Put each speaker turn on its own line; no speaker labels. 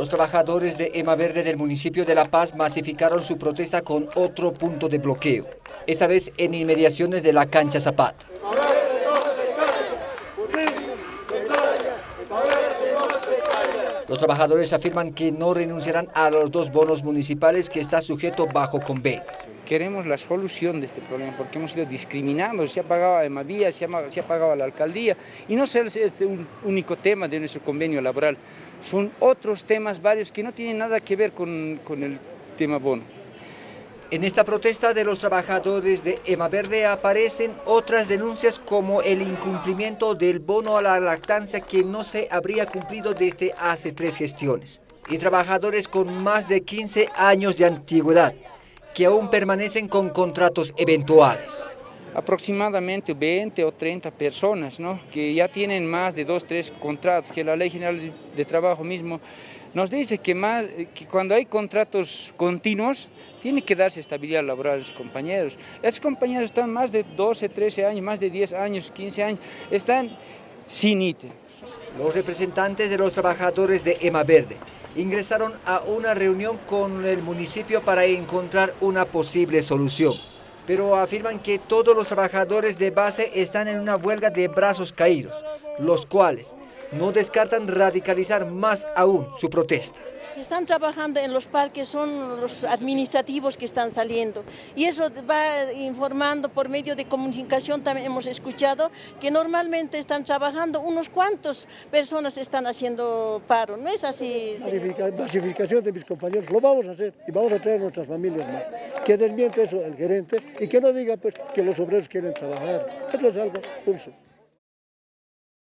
Los trabajadores de Ema Verde del municipio de La Paz masificaron su protesta con otro punto de bloqueo, esta vez en inmediaciones de la cancha Zapata. Los trabajadores afirman que no renunciarán a los dos bonos municipales que está sujeto bajo convenio.
Queremos la solución de este problema porque hemos sido discriminados, se ha pagado a Emavía, se ha, se ha pagado a la alcaldía y no es un único tema de nuestro convenio laboral, son otros temas varios que no tienen nada que ver con, con el tema bono.
En esta protesta de los trabajadores de Ema Verde aparecen otras denuncias como el incumplimiento del bono a la lactancia que no se habría cumplido desde hace tres gestiones. Y trabajadores con más de 15 años de antigüedad que aún permanecen con contratos eventuales.
Aproximadamente 20 o 30 personas ¿no? que ya tienen más de dos, tres contratos, que la Ley General de Trabajo mismo nos dice que, más, que cuando hay contratos continuos, tiene que darse estabilidad laboral a los compañeros. Estos compañeros están más de 12, 13 años, más de 10 años, 15 años, están sin ítem.
Los representantes de los trabajadores de EMA Verde ingresaron a una reunión con el municipio para encontrar una posible solución. Pero afirman que todos los trabajadores de base están en una huelga de brazos caídos, los cuales no descartan radicalizar más aún su protesta
que están trabajando en los parques son los administrativos que están saliendo y eso va informando por medio de comunicación, también hemos escuchado que normalmente están trabajando unos cuantos personas están haciendo paro, ¿no es así?
Masificación de mis compañeros, lo vamos a hacer y vamos a traer nuestras familias más. Que desmiente eso el gerente y que no diga pues, que los obreros quieren trabajar, eso es algo pulso.